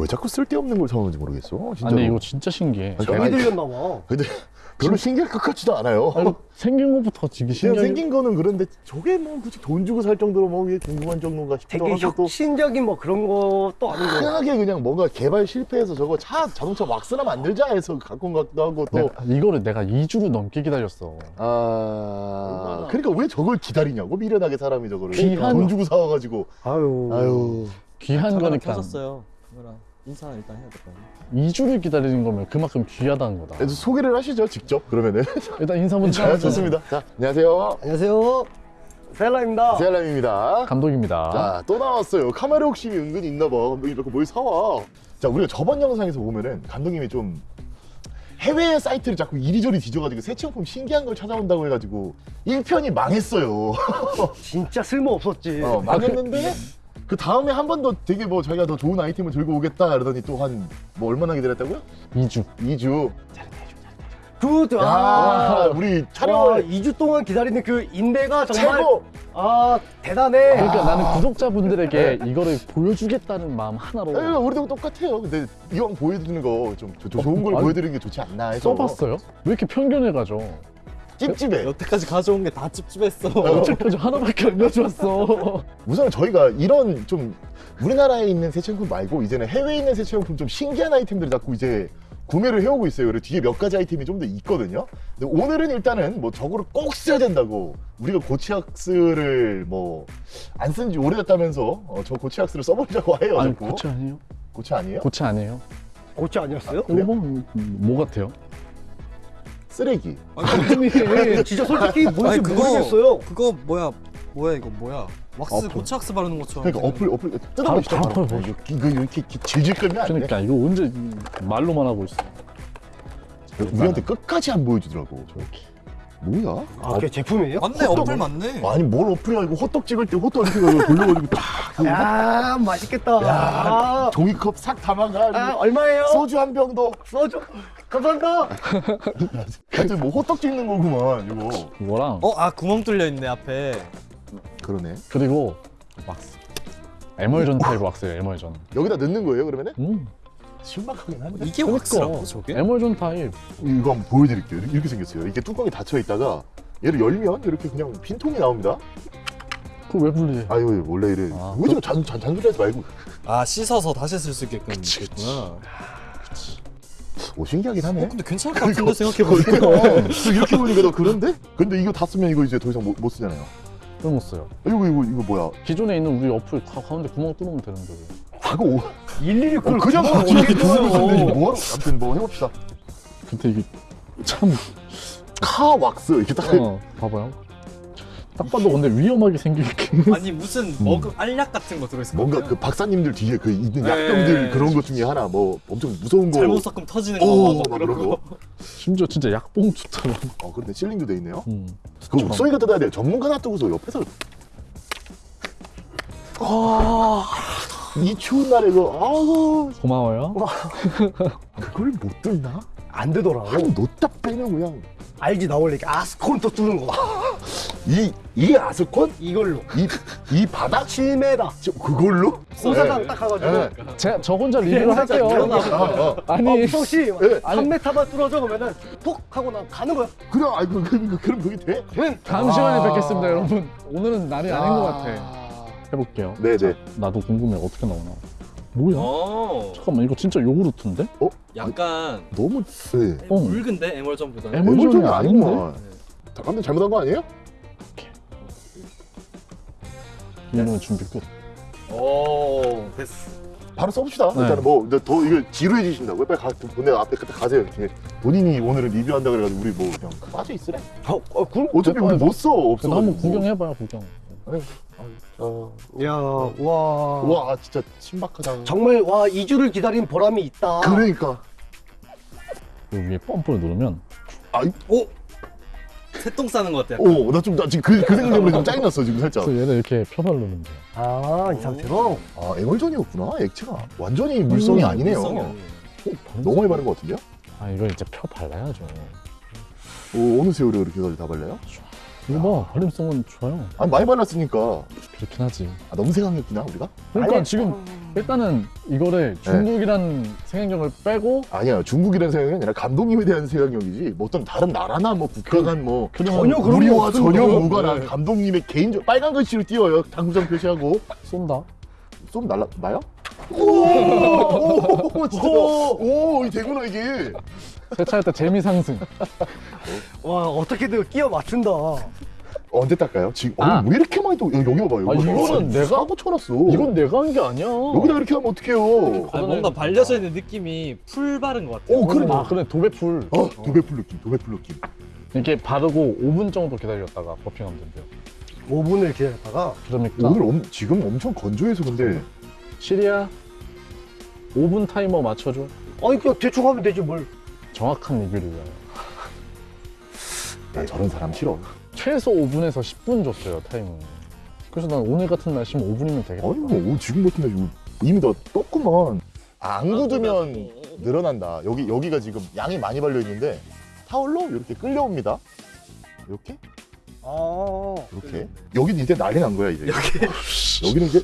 왜 자꾸 쓸데없는 걸 사오는지 모르겠어 아 진짜 근데 이거 진짜 신기해 아니, 들렸나 봐. 근데 별로 신기할 것 같지도 않아요 아, 이거 생긴 것부터 되게 신기해 생긴 거는 그런데 저게 뭐 굳이 돈 주고 살 정도로 뭐 이게 궁금한 정도인가 싶기도 되게 하고 혁신적인 뭐 그런 것도 아니고. 흔하게 그냥 뭔가 개발 실패해서 저거 차 자동차 왁스나 만들자 해서 갖고 온 것 같기도 하고 또 내가, 이거를 내가 2주를 넘게 기다렸어 아. 그러니까 왜 저걸 기다리냐고 미련하게 사람이 저거를 귀한- 돈 주고 사와가지고 아유. 아유 귀한 거니까 켜졌어요. 카메라 인사 일단 해야 될거 아니에요. 2주를 기다리는 거면 그만큼 귀하다는 거다. 그래서 소개를 하시죠 직접 그러면은. 일단 인사 먼저 자, 좋습니다. 자 안녕하세요. 안녕하세요. 셀라입니다. 세알람입니다. 감독입니다. 자또 나왔어요. 카메라 욕심이 은근히 있나 봐. 감독님 자꾸 뭘 사와? 자 우리가 저번 영상에서 보면은 감독님이 좀 해외 사이트를 자꾸 이리저리 뒤져가지고 새 제품 신기한 걸 찾아온다고 해가지고 1편이 망했어요. 진짜 쓸모 없었지. 어, 망했는데 그 다음에 한 번 더 되게 뭐 자기가 더 좋은 아이템을 들고 오겠다 그러더니 또 한 뭐 얼마나 기다렸다고요? 2주 2주 good. 야 아. 우리 와, 촬영을 2주 동안 기다리는 그 인내가 정말 최고 아 대단해. 그러니까 아. 나는 구독자분들에게 이거를 보여주겠다는 마음 하나로 에이, 우리도 똑같아요 근데 이왕 보여드리는 거 좀 좋은 걸 아니, 보여드리는 게 좋지 않나 해서 써봤어요? 왜 이렇게 편견을 가져? 찝찝해 여태까지 가져온 게 다 찝찝했어. 어차피 하나밖에 안 가져왔어 우선 저희가 이런 좀 우리나라에 있는 세차용품 말고 이제는 해외에 있는 세차용품 좀 신기한 아이템들을 자꾸 이제 구매를 해오고 있어요. 그리고 뒤에 몇 가지 아이템이 좀 더 있거든요. 근데 오늘은 일단은 뭐 저거를 꼭 써야 된다고 우리가 고치악스를 뭐 안 쓴 지 오래됐다면서 어, 저 고치악스를 써보려고 해요. 아니 자꾸. 고체 아니에요? 고치 아니에요? 고체 아니에요? 고치 아니었어요? 이거 뭐, 뭐 같아요? 쓰레기. 아니 진짜 솔직히 뭔지 아니, 그거- 모르겠어요. 그거 뭐야? 뭐야 이거 뭐야? 왁스 어플. 고체 왁스 바르는 것처럼. 그러니까 어플 어플 뜯어보시죠. 바로 바로. 보여줘. 이거 이렇게 질질 끌면 안 돼. 그러니까 이거 언제 말로만 하고 있어 우리한테 끝까지 안 보여주더라고. 저렇게 뭐야? 아, 그게 제품이에요? 맞네 어플 맞네. 아니 뭘 어플이야 이거 호떡 찍을 때 호떡 이렇게 돌려가지고 딱그 야, 맛있겠다. 야, 아, 종이컵 싹 담아가 아, 얼마예요? 소주 한 병 더. 소주. 감사합니다. 하여튼 뭐 호떡 찍는 거구만 이거. 이거랑 어, 아 구멍 뚫려 있네 앞에. 그러네. 그리고 왁스 에멀전 타입 왁스예요 에멀전 여기다 넣는 거예요 그러면은? 음, 신박하긴 한데. 이게 그러니까. 왁스라고 저게? 에멀전 타입 이거 한번 보여드릴게요. 이렇게 생겼어요. 이게 뚜껑이 닫혀 있다가 얘를 열면 이렇게 그냥 빈통이 나옵니다. 그거 왜 분리해 아유 원래 이래. 아, 왜 지금 잔, 잔, 잔소리하지 말고. 아 씻어서 다시 쓸 수 있게끔 됐구나. 오 신기하긴 하네. 어 근데 괜찮을 것 같은데 생각해 보니까. 또 이렇게 보니까 너 그런데? 근데 이거 다 쓰면 이거 이제 더 이상 못, 못 쓰잖아요. 못 써요 이거 이거 이거 뭐야? 기존에 있는 우리 어플 가, 가운데 구멍 뚫으면 되는데 왜. 과거 오, 일일이 어, 그걸 같이 이렇게 어떻게 뚫어요? 뭐하러? 아무튼 뭐 해봅시다. 근데 이게 참 카 왁스 이렇게 딱. 어, 봐봐요 딱 봐도 근데 위험하게 생기게 아니 무슨 먹을 알약 같은 거 들어있을 것 뭔가 같아요. 그 박사님들 뒤에 그 있는 네. 약병들 그런 것 중에 하나 뭐 엄청 무서운 거. 잘못 섞으면 터지는 오, 거, 막막 그런 거. 거. 심지어 진짜 약봉투처럼 어, 그런데 실링도 돼 있네요. 음. 그거 목소리가 뜯어야 돼요. 전문가 놔두고서 옆에서. 아, 이 추운 날에 이거, 아우, 고마워요 그걸 못 뚫나? 안 되더라고. 아니, 놓다 빼면 그냥. 알지 나 원래 이렇게 아스콘 또 뚫는 거. 이, 이 아스콘? 이걸로. 이, 이 바닥? 7m. 저, 그걸로? 공사장 네. 딱 가가지고. 네. 제가 저 혼자 리뷰를 할게요 아, 아. 아니 어, 무성 씨, 네. 3m만 뚫어줘 그러면은 톡 하고 나 가는 거야. 그냥, 아이, 그, 그, 그, 그럼 그게 돼? 네. 다음 아. 시간에 뵙겠습니다 여러분 오늘은 날이 아닌 것 같아 아. 해볼게요 네네. 나도 궁금해 어떻게 나오나 뭐야 어. 잠깐만 이거 진짜 요구르트인데? 약간 너무, 네. 어. 묽은데 에멀전보다는. 에멀- 에멀전이 아닌데? 아니구만. 잠깐만 잘못한 거 아니에요? 이러면 준비 끝 오 됐어. 바로 써봅시다. 네. 일단은 뭐, 이제 더 이거 지루해지신다고요? 빨리 가, 보내 앞에 그때 가세요. 본인이 오늘은 리뷰한다 그래가지고 우리 뭐 그냥 빠져 있으래. 어, 어, 그럼? 어차피 우리 못 써, 없어. 한번 구경해봐요 구경 어, 야, 와. 와, 진짜 신박하다. 정말 와 2주를 기다린 보람이 있다. 그러니까. 여기 위에 펌프를 누르면 아이, 오. 새똥 싸는 것 같아. 오, 나 좀, 나 지금 그, 그 생각 때문에 좀 짜증났어, 지금 살짝. 그래서 얘를 이렇게 펴서 누르면 돼요 아, 이 상태로. 아, 에멀전이었구나, 액체가. 완전히 물성이 음, 아니네요. 물성이 아니에요. 너무 많이 바른 것 같은데요? 아 이거 이제 펴 발라야죠 오, 어느 세월에 그렇게 해가지고 다 발라요? 이거 봐 발림성은 좋아요. 아, 많이 발랐으니까. 그렇긴 하지. 아, 너무 생각했구나, 우리가? 그러니까 아니, 지금 음, 일단은 이거를 중국이라는 생각력을 빼고 아니야 중국이라는 생각이 아니라 감독님에 대한 생각력이지. 뭐 어떤 다른 나라나 뭐 국가 간 뭐 전혀 그런 게 우리와. 전혀 무관한 네. 감독님의 개인적 빨간 글씨를 띄워요. 당구장 표시하고. 쏜다. 좀 날라 나요? 오오오 진짜? 오이 되구나 이게 세차할 때 재미 상승. 와 어떻게든 끼워 맞춘다. 언제 닦아요? 지금 아. 어, 왜 이렇게 많이 또 여기 봐봐요. 아, 이거는 내가- 사고 쳐놨어. 이건 내가 한 게 아니야. 여기다 이렇게 하면 어떡해요? 아, 뭔가 발려져 있는 느낌이 풀 바른 것 같아요. 어 그래. 아 그래 도배풀. 어 도배풀 느낌, 도배풀 느낌. 이렇게 바르고 5분 정도 기다렸다가 버핑하면 된대요. 5분을 기다렸다가 그러니까 오늘 엄, 지금 엄청 건조해서 근데 시리아 5분 타이머 맞춰줘. 아니 그냥 대충 하면 되지 뭘. 정확한 리뷰를 위하여. 난 저런 사람 싫어. 최소 5분에서 10분 줬어요 타이머. 그래서 난 오늘 같은 날씨면 5분이면 되겠다. 아니 뭐 오, 지금 같은 날 이미 다 떴구만. 안 굳으면 늘어난다. 여기 여기가 지금 양이 많이 발려 있는데 타올로 이렇게 끌려옵니다. 이렇게 아 이렇게 여기는 이제 난리 난 거야 이제. 여기는 이제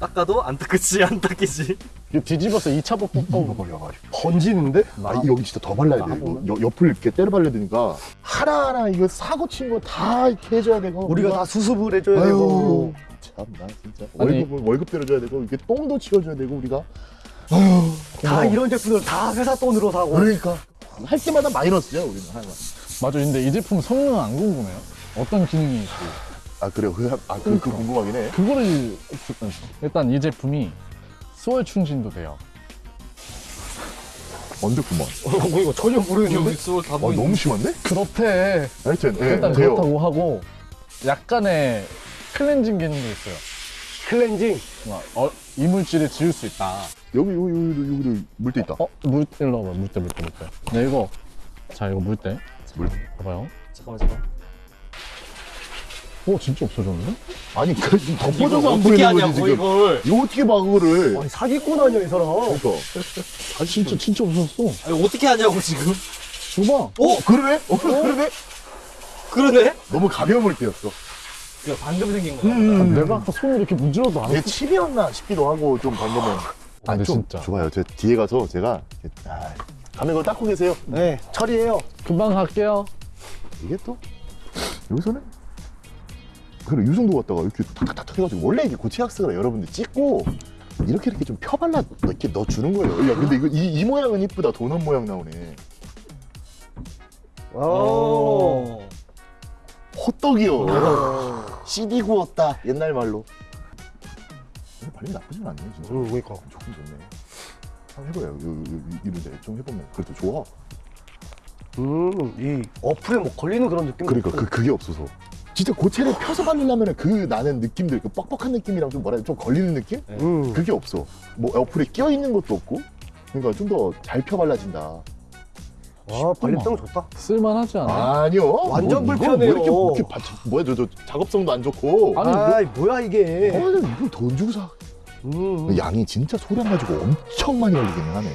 닦아도 안 닦이지 안 닦이지. 이거 뒤집어서 2차 어, 뽀뽀 걸려가지고. 번지는데? 아, 여기 진짜 더 발라야 돼. 이거 여- 옆을 이렇게 때려 발라야 되니까 하나하나 이거 사고 친 거 다 이렇게 해줘야 되고 우리가 다 수습을 해줘야 되고. 참나 진짜 아니. 월급 월급 때려줘야 되고 이렇게 똥도 치워줘야 되고 우리가 다 이런 제품들 다 회사 돈으로 사고. 그러니까 할 때마다 마이너스야 우리는 하나. 맞아 근데 이 제품 성능은 안 궁금해요? 어떤 기능이 있고 아 그래요? 그, 아, 그, 그 궁금하긴 해. 그거를 일단 이 제품이 수월 충진도 돼요 언제구만. 어, 뭐 이거 전혀 모르겠는데. 여기 수월 다 아, 보이네. 너무 심한데? 그렇대 하여튼 예, 일단 돼요. 그렇다고 하고 약간의 클렌징 기능도 있어요 클렌징. 막, 어, 이물질을 지울 수 있다 여기 여기 여기 여기 물때 있다. 어? 물, 일로 와봐 물때 물때 물때 네 이거 자 이거 물때 물. 봐봐요 잠깐만 잠깐. 오 진짜 없어졌는데? 아니 그 지금 이걸 덮어져서 안 어떻게 보이는 하냐고 거지 지금. 이걸. 이거 어떻게 봐 그거를? 아니 사기꾼 아니야 이 사람. 그러니까. 아 진짜 진짜 없어졌어 아니 어떻게 하냐고 지금. 줘봐 어 그러네? 어 그러네? 그러네? 너무 가벼운 물때였어. 이거 방금 생긴 음, 거야. 아, 내가 아까 손을 이렇게 문질러도 안내 했어 칩이었나 싶기도 하고 좀 방금은. 아, 좀 진짜. 좋아요. 제 뒤에 가서 제가 아, 가면 이거 닦고 계세요. 네 처리해요. 금방 갈게요 이게 또 여기서는 그래 이 정도 갖다가 이렇게 탁탁탁 해가지고 원래 이게 고체학스가 여러분들 찍고 이렇게 이렇게 좀 펴발라 이렇게 넣어주는 거예요. 야 근데 이거 이, 이 모양은 이쁘다 도넛 모양 나오네. 오. 어. 호떡이요. CD 구웠다 옛날 말로. 발림 나쁘진 않네 진짜. 응 그러니까. 조금 좋네. 한번 해봐요. 요, 이런데 좀 해보면 그래도 좋아. 음이 어플에 뭐 걸리는 그런 느낌. 그러니까 그 그게 없어서. 진짜 고체를 펴서 바르려면 그 나는 느낌들, 그 뻑뻑한 느낌이랑 좀 뭐라 해야 좀 걸리는 느낌? 음. 그게 없어. 뭐 어플에 끼어 있는 것도 없고. 그러니까 좀 더 잘 펴 발라진다. 아 발림성 좋다. 쓸만하지 않아? 아니요. 완전 뭐, 이거 불편해요. 뭐 이렇게, 뭐 이렇게 바, 뭐야 저, 저 작업성도 안 좋고. 아니, 아 뭐 야 이게. 어, 이거 돈 주고 사. 음. 양이 진짜 소량 가지고 엄청 많이 걸리기는 하네.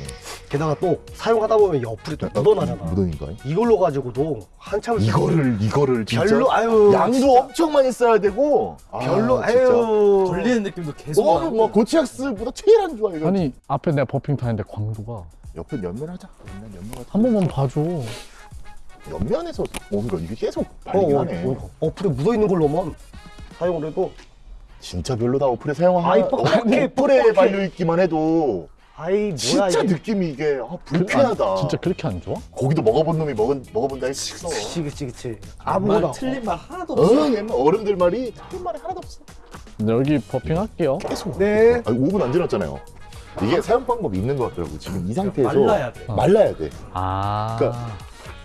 게다가 또 사용하다 보면 이 어플이 또 묻어나잖아. 묻으니까. 이걸로 가지고도 한참을 이거를 이거를 진짜 별로 아유 양도 진짜 엄청 많이 써야 되고. 별로 아. 아유 걸리는 느낌도 계속 어, 나고. 뭐 고치약스보다 제일 안 좋아 이거. 아니 앞에 내가 버핑 타는데 광도가 옆에 연면하자. 연면 연면 한 번만 봐줘 연면에서 뭔가 이게 계속 어, 어, 하네. 어, 어 플에 묻어 있는 걸로만 사용을 해도 진짜 별로다 어플에 사용하면 어플에 뻑뻑해. 발려 있기만 해도 아이 뭐야 진짜 이게 느낌이 이게 아, 그- 불쾌하다. 아니, 진짜 그렇게 안 좋아? 고기도 먹어본 놈이 먹은 먹어본다 했어. 그치 그치 그치 말 아무거나 틀린 말 하나도 없어. 어, 옛날 어른들 말이 틀린 말이 하나도 없어. 근데 여기 버핑 할게요 계속. 네. 아, 5분 안 지났잖아요. 이게 사용 방법이 있는 것 같더라고. 지금 이 상태에서 말라야 돼. 어. 말라야 돼. 아 그러니까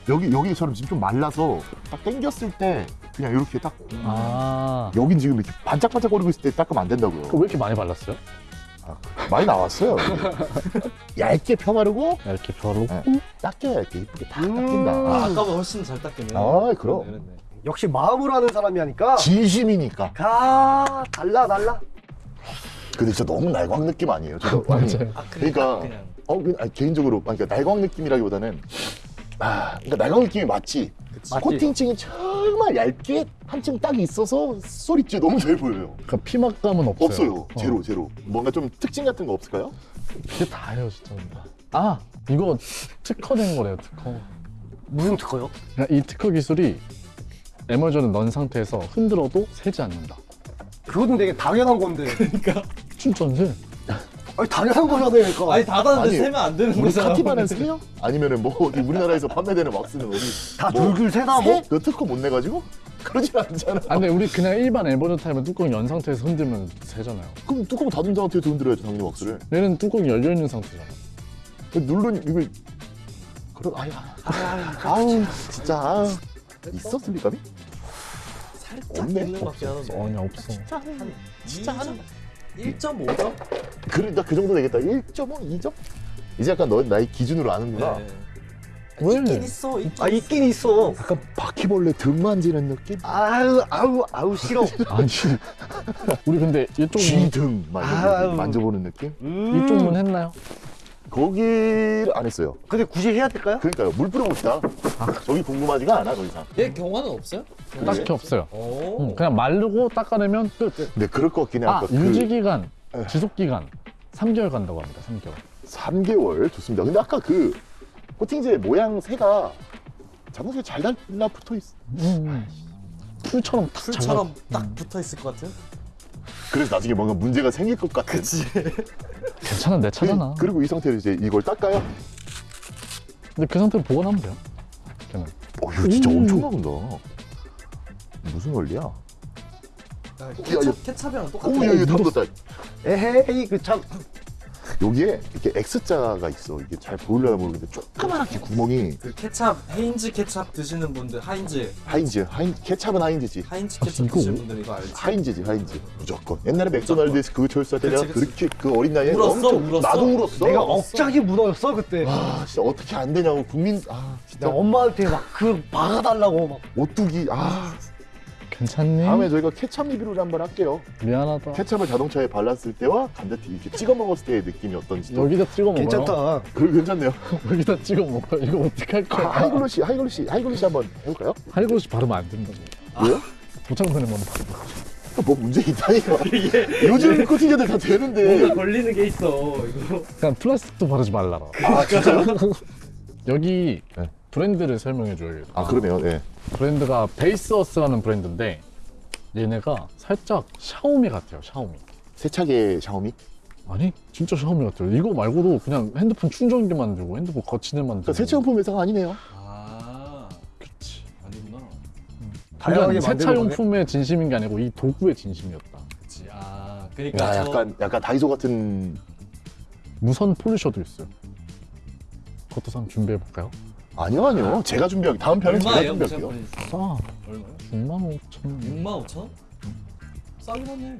여기 여기처럼 지금 좀 말라서 딱 당겼을 때 그냥 이렇게 딱 아. 여긴 지금 이렇게 반짝반짝거리고 있을 때 닦으면 안 된다고요. 왜 이렇게 많이 발랐어요? 아, 많이 나왔어요. 얇게 펴바르고 이렇게 벼르고 네. 닦여야 이렇게 이쁘게 다 음. 닦인다. 아, 아, 아까보다 훨씬 잘 닦이네. 아, 그럼. 그러네, 그러네. 역시 마음으로 하는 사람이 하니까 진심이니까. 가 달라 달라 근데 진짜 너무 날광 느낌 아니에요? 저도 아니, 맞아요. 아, 그러니까 그냥 어, 그- 아니, 개인적으로 그러니까 날광 느낌이라기보다는 아, 그러니까 날광 느낌이 맞지. 맞지. 코팅층이 저 정말 얇게 한 층 딱 있어서 소리째 너무 잘 보여요. 그러니까 피막감은 없어요. 없어요. 어. 제로 제로. 뭔가 좀 특징 같은 거 없을까요? 그게 다예요 진짜. 아 이거 특허된 거래요 특허. 무슨 특허요? 그러니까 이 특허 기술이 에머전을 넣은 상태에서 흔들어도 새지 않는다. 그거는 되게 당연한 건데. 안 새. 아니 당연한 거잖아요. 그러니까. 아니 닫았는데 아니, 세면 안 되는 우리 거잖아. 카티바는 세요? 아니면은 뭐 어디 우리나라에서 판매되는 왁스는 어디 다뭐 새나 뭐? 세? 그 특허 못 내가지고? 그러진 않잖아. 아 근데 우리 그냥 일반 에버전 타임은 뚜껑 연 상태에서 흔들면 새잖아요. 그럼 뚜껑 닫은 상태에서 흔들어야죠 당연히 왁스를. 얘는 뚜껑이 열려 있는 상태잖아. 누르니 이거 그런 아야 아우 진짜 아우. 있어 슬리감이? 살짝 없네. 하는데. 아니 없어. 한 진짜 하나? 1.5점? 그래 나그 정도 되겠다 1.5, 2점? 이제 약간 너 나의 기준으로 아는구나 네. 왜? 있긴 있어. 있긴 아 있긴 있어. 약간 바퀴벌레 등 만지는 느낌? 아우 아우 아우 싫어. 아니 우리 근데 이쪽 문, 쥐등 만져보는, 아우. 만져보는 느낌? 음. 이쪽 문 했나요? 거기를 안 했어요 근데 굳이 해야 될까요? 그러니까요 물 뿌려봅시다 저기 궁금하지가 않아 더 이상 얘 경화는 없어요? 딱히 없어요. 오. 응, 그냥 마르고 닦아내면 끝. 근데 그럴 것 같긴 해아그 유지 기간, 에. 지속 기간 3개월 간다고 합니다. 3개월. 3개월 좋습니다 근데 아까 그 코팅제 모양 새가 자동차에 잘 달라 붙어 있어 음. 풀처럼 탁 풀처럼 잘라- 딱 붙어 있을 것 같은? 그래서 나중에 뭔가 문제가 생길 것 같은 그치. 괜찮아 내 차잖아. 그리고 이 상태로 이제 이걸 닦아요 근데 그 상태로 보관하면 돼요. 걔는. 어 이거 진짜 음. 엄청 나온다 무슨 원리야? 아, 야, 케찹, 케찹이랑 똑같아. 오, 야, 이거 다 묻었다. 에헤이 그참 여기에 이렇게 X자가 있어. 이게 잘 보이려나 모르겠는데 조그만하게 구멍이 그 케찹, 헤인즈 케찹 드시는 분들, 하인즈, 하인즈, 하인 케찹은 하인즈지. 하인즈 아, 케찹 이거 드시는 분들 이거 알지? 하인즈지, 하인즈. 무조건. 옛날에 맥도날드에서 그거 철수할 때 내가 그치. 그렇게 그 어린 나이에 울었어, 엄청 울었어? 나도 울었어. 내가 억장이 무너졌어 그때. 아, 진짜 어떻게 안 되냐고 국민 아, 나 진짜 엄마한테 막그 박아달라고 막. 오뚜기 아. 괜찮니? 다음에 저희가 케찹 리뷰를 한번 할게요. 미안하다. 케찹을 자동차에 발랐을 때와 감자튀 이렇게 찍어 먹었을 때의 느낌이 어떤지. 또. 여기다 찍어 먹어요. 괜찮다. 그 괜찮네요. 여기다 찍어 먹어. 이거 어떻게 할 아, 거야? high glossy, high glossy, high glossy 한번 해볼까요? high glossy 바르면 안 된다고. 왜요? 도착되는 건데. 뭐 문제 있다니까. 요즘 코팅제들 다 되는데. 걸리는 게 있어, 이거. 그냥 플라스틱도 바르지 말라라. 아 진짜요? 여기 네. 브랜드를 설명해 줘야겠다. 아 그러네요. 네. 브랜드가 베이스어스라는 브랜드인데 얘네가 살짝 샤오미 같아요. 샤오미. 세차계 샤오미. 아니 진짜 샤오미 같아요. 이거 말고도 그냥 핸드폰 충전기 만들고 핸드폰 거치대 만들고. 그러니까 세차용품 회사가 아니네요. 아, 그치. 아니구나. 다양하게 그러니까 만드는 거네. 세차용품의 진심인 게 아니고 이 도구의 진심이었다. 그치. 아, 그러니까. 야, 저- 약간 약간 다이소 같은. 무선 폴리셔도 있어요. 그것도 한번 준비해 볼까요? 아니요 아니요. 제가 준비할 다음 편은 제가 얼마예요, 무슨 준비할게요. 폴리스? 싸. 얼마요? 6만 5천 원. 6만 5천 원? 싸긴 하네.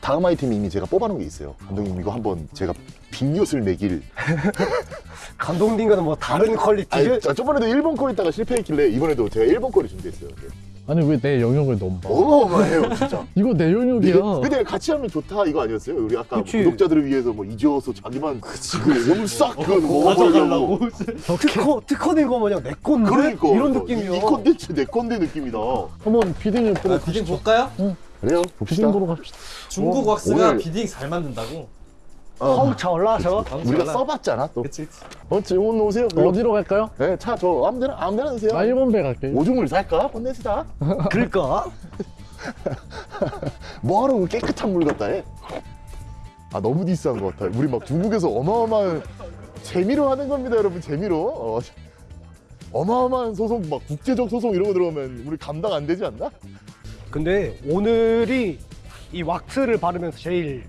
다음 아이템이 이미 제가 뽑아놓은 게 있어요. 감독님 이거 한번 제가 빅엿을 매길. 감독님과는 뭐 다른 quality. 아니, 자, 저번에도 일본 거 있다가 실패했길래 이번에도 제가 일본 거를 준비했어요. 아니 왜 내 영역을 넘봐? 어마어마해요 진짜. 이거 내 영역이야. 근데 같이 하면 좋다 이거 아니었어요? 우리 아까 그치. 구독자들을 위해서 뭐 이지어서 자기만 그 오늘 싹 그거 어, 먹어가려고. 특허 특허 낸거 마냥 내 건데 그러니까 이런 이- 느낌이야. 이 콘텐츠 내 건데 느낌이다. 한번 비딩을 보러 아, 비딩 가시죠. 볼까요? 그래요? 비딩 봅시다. 보러 갑시다. 중국 어, 왁스가 오늘- 비딩 잘 만든다고. 어, 펑차 올라서. 우리가 써봤잖아 또. 그치, 그치. 어, 지금 오늘 오세요. 어디로 갈까요? 네, 차저 아무데나 아무데나 드세요. 나 1번 배 갈게. 오줌을 살까? 혼내시다. 그럴까? 뭐하러 그 깨끗한 물 갖다 해? 아 너무 디스한 것 같아요. 우리 막 중국에서 어마어마한 재미로 하는 겁니다, 여러분 재미로. 어, 어마어마한 소송, 막 국제적 소송 이런 거 들어오면 우리 감당 안 되지 않나? 근데 오늘이 이 왁스를 바르면서 제일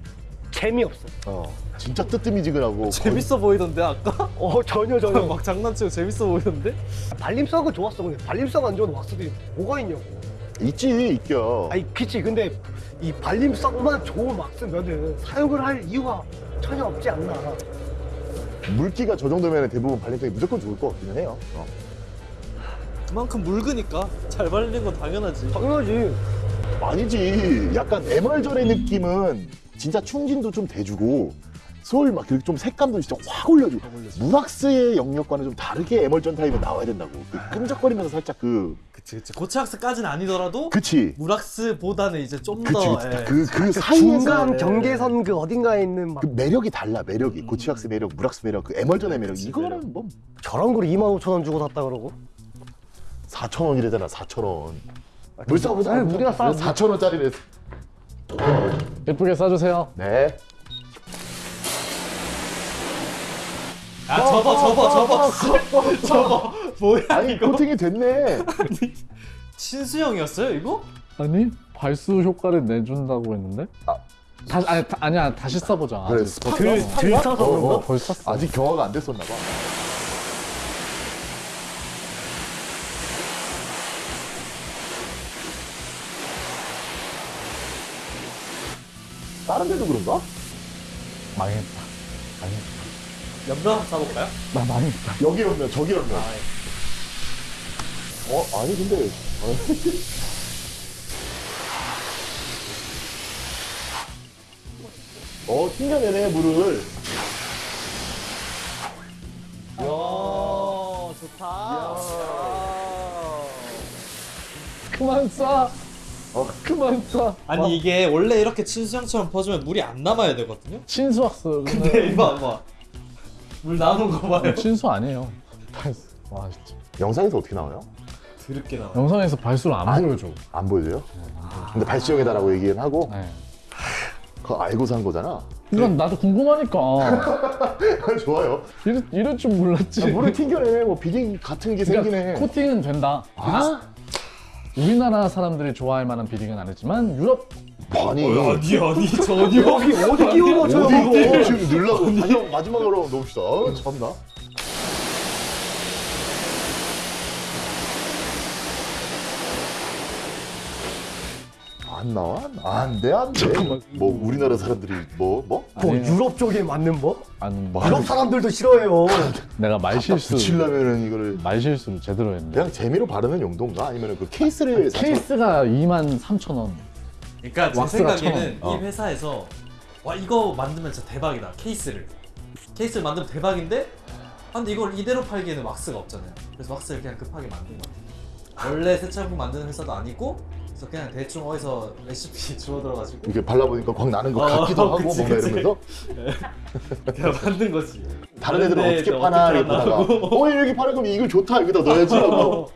재미없어. 어, 진짜 뜨뜨미지근하고. 재밌어 보이던데, 아까? 어 전혀 전혀. 막 장난치고 재밌어 보이던데? 발림성은 좋았어. 근데 발림성 안 좋은 왁스들이 뭐가 있냐고. 있지, 있겨. 아니 그치. 근데 이 발림성만 좋은 왁스면은 사용을 할 이유가 전혀 없지 않나. 물기가 저 정도면 대부분 발림성이 무조건 좋을 것 같기는 해요. 어. 그만큼 묽으니까 잘 발리는 건 당연하지. 당연하지. 아니지. 약간 에멀전의 느낌은 진짜 충진도 좀 돼주고 소울 막 좀 색감도 진짜 확 올려주고 물왁스의 영역과는 좀 다르게 에멀전 타입이 나와야 된다고 그 끈적거리면서 살짝 그 그치 그치 고체왁스까지는 아니더라도 그치 물왁스보다는 이제 좀 그치 더 그치 예. 그, 그 사이에서 중간 경계선 그 어딘가에 있는 막 그 매력이 달라 매력이 고체왁스 매력 물왁스 매력 그 에멀전의 매력 그치, 이거는 매력. 뭐 저런 걸 2만 5천 원 주고 샀다 그러고 4천 원이래잖아 4천 원. 뭘 싸보자. 아니, 우리가 싸. 4천 원짜리를. 예쁘게 싸주세요. 네. 아 접어 접어 접어 접어 뭐야 아니 코팅이 됐네. 친수형이었어요 이거? 아니 발수 효과를 내준다고 했는데? 아. 다시 아니 다, 아니야 다시 써보자. 그래, 아직 스파- 들, 들 어, 싸서 어, 그런가? 어. 벌써 샀어. 아직 경화가 안 됐었나 봐. 다른 데도 그런가? 망했다. 망했다. 연병 한번 싸볼까요? 나 망했다. 여기 없면 저기 없면. 어 아니 근데 어 튕겨내네 물을. 야 좋다 그만 쏴. 어. 그만 쏴. 아니 이게 원래 이렇게 친수형처럼 퍼주면 물이 안 남아야 되거든요 친수학스. 근데 이거 봐봐 물 남은 거 봐요 친수 아니에요. 발수. 와 진짜. 영상에서 어떻게 나와요? 드럽게 나와 영상에서 발수를 안 아니. 보여줘. 안 보여줘요? 근데 발수형이다라고 얘기는 하고 네. 그거 알고서 한 거잖아. 이건 나도 궁금하니까. 좋아요. 이럴, 이럴 줄 몰랐지. 물을 튕겨내네. 뭐 비딩 같은 게 그러니까 생기네. 코팅은 된다. 아? 우리나라 사람들이 좋아할 만한 비딩은 아니지만 유럽 아니. 아니 아니 전혀 여기 어디 끼워 맞춰요? 이거 지금 마지막, 마지막으로 넣읍시다. 아, 참나. 안 나와? 안 돼, 안 돼. 잠깐만. 뭐 우리나라 사람들이 뭐 뭐? 뭐 아니에요. 유럽 쪽에 맞는 뭐? 아는 뭐 유럽 사람들도 싫어해요 내가 말실수 붙이려면은 이거를 말실수를 제대로 했네. 그냥 재미로 바르는 용도인가? 아니면 그 케이스를 사서- 케이스가 2만 3천 원. 그러니까 제 왁스가 생각에는. 이 회사에서 와 이거 만들면 진짜 대박이다 케이스를 케이스를 만들면 대박인데 아, 근데 이걸 이대로 팔기에는 왁스가 없잖아요 그래서 왁스를 그냥 급하게 만든 것 같아요 원래 세차용품 만드는 회사도 아니고 그래서 그냥 대충 어디서 레시피 주워 들어가지고. 이렇게 발라보니까 광 나는 거 어, 같기도 하고 그치, 뭔가 그치. 이러면서? 그냥 만든 거지. 다른 애들은 어떻게 파나 이러다가 어 여기 파는 거면 이거 좋다 여기다 넣어야지. 하고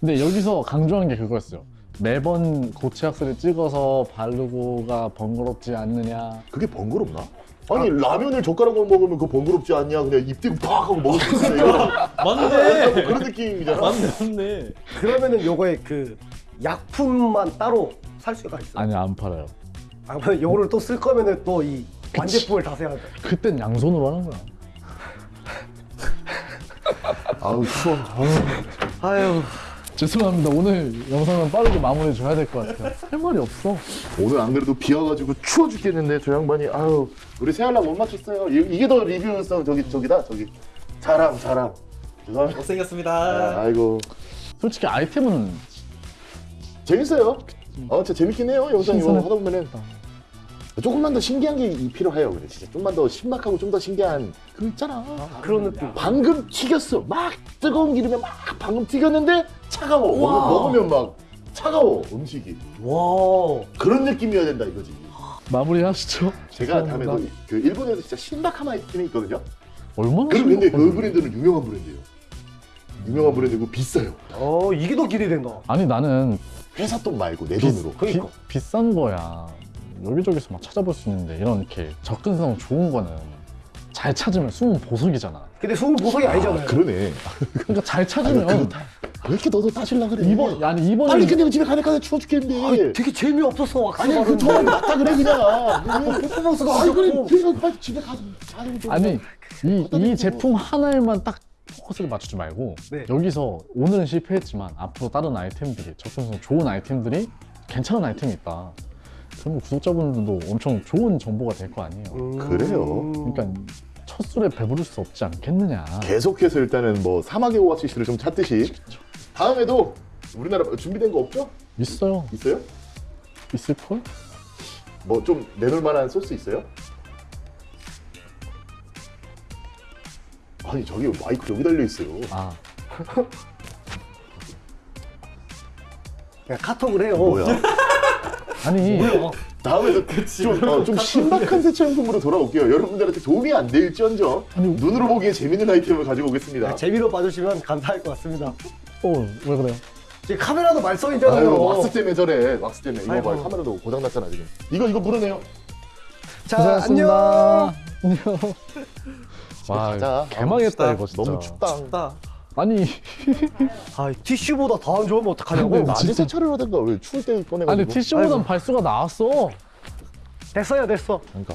근데 여기서 강조한 게 그거였어요. 매번 고체학스를 찍어서 바르고가 번거롭지 않느냐. 그게 번거롭나? 아니 라면을 젓가락으로 먹으면 그거 번거롭지 않냐? 그냥 입 대고 팍 하고 먹을 수 있어 맞네. 그런 느낌이잖아. 맞네 맞네. 그러면은 요거에 그 약품만 따로 살 수가 있어 아니 안 팔아요. 아, 그러면 요거를 또 쓸 거면은 또 이 완제품을 다 사야 돼. 그땐 양손으로 하는 거야. 아우 추워. 아유. 죄송합니다. 오늘 영상은 빠르게 마무리 줘야 될 것 같아요. 할 말이 없어. 오늘 안 그래도 비 와가지고 추워 죽겠는데 저 양반이. 아유 우리 새알람 못 맞췄어요. 이, 게 더 리뷰성 저기 저기다 저기. 자랑 자랑. 죄송합니다. 못생겼습니다. 아, 아이고. 솔직히 아이템은 재밌어요 어 진짜 재밌긴 해요 영상 이거. 하다 보면은 조금만 더 신기한 게 필요해요 그래 진짜 좀만 더 신박하고 좀 더 신기한 그 있잖아 그런 느낌 방금 튀겼어. 막 뜨거운 기름에 막 방금 튀겼는데 차가워. 먹- 먹으면 막 차가워 음식이. 와 그런 느낌이어야 된다 이거지. 마무리 하시죠. 제가 다음에도 그 일본에서 진짜 신박한 아이템이 있거든요. 얼마나 그 근데 그. 브랜드는 유명한 브랜드예요. 유명한 브랜드고 비싸요. 어, 이게 더 기대된다 아니 나는 회사 돈 말고 내 돈으로. 비, 그러니까. 비 싼 거야. 여기저기서 막 찾아볼 수 있는데 이런 이렇게 접근성 좋은 거는 잘 찾으면 숨은 보석이잖아. 근데 수분 보석이 아 니잖아요 아, 그러네. 그러니까 잘 아니, 찾으면 그렇다. 왜 이렇게 너도 따질라 그래? 이번 아니 이번에 빨리 끝내고 집에 가니까 추워 죽겠는데. 아니, 되게 재미없었어 왁스 아니 그 거. 맞다 그래 그냥. 퍼포먼스가 아니 그래 그냥 빨리 집에 가서 자는 좀. 아니 이, 이 대고. 제품 하나에만 딱 포커스를 맞추지 말고 네. 여기서 오늘은 실패했지만 앞으로 다른 아이템들이 접근성 좋은 아이템들이 괜찮은 아이템이 있다. 그러면 구독자분들도 엄청 좋은 정보가 될 거 아니에요. 음. 그래요. 그러니까 첫 술에 배부를 수 없지 않겠느냐. 계속해서 일단은 뭐 사막의 오아시스를 좀 찾듯이 다음에도 우리나라 준비된 거 없죠? 있어요. 있어요? 있을 걸? 뭐 좀 내놓을 만한 소스 있어요? 아니 저기 마이크 여기 달려 있어요. 아 그냥 카톡을 해요. 뭐야? 아니 다음에도 좀, 어, 좀 신박한 세차 용품으로 돌아올게요. 여러분들한테 도움이 안 될지언정 아니, 눈으로 보기에 재밌는 아이템을 가지고 오겠습니다. 네, 재미로 봐주시면 감사할 것 같습니다. 어왜 그래요? 지금 카메라도 말썽이잖아요. 아유 왁스 때문에 저래. 왁스 때문에 이거 봐. 카메라도 고장 났잖아 지금. 이거 이거 물어내요. 자, 안녕. 고생하셨습니다. 안녕. 와 가자. 개망했다 아, 이거 진짜. 너무 춥다. 춥다. 아니 아, 티슈보다 더 안 좋으면 어떡하냐고. 낮에 세차를 하든가 왜 추울 때 꺼내가지고. 아니 티슈보단 아이고. 발수가 나왔어. 됐어요, 됐어. 그러니까